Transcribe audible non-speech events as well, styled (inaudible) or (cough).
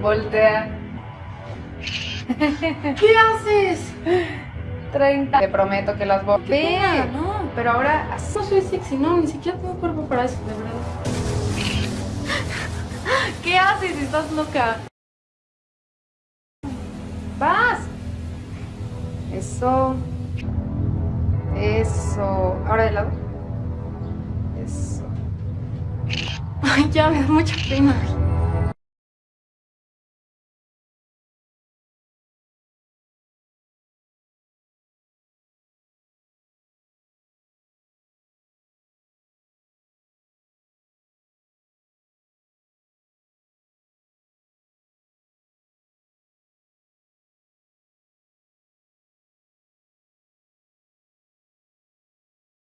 Voltea. ¿Qué haces? 30. Te prometo que las voy Ve, no, pero ahora no soy sexy, no, ni siquiera tengo cuerpo para eso, de verdad. (laughs) ¿Qué haces? Estás loca. Vas. Eso. Eso. Ahora de lado. Eso. Ay, ya me da mucha pena.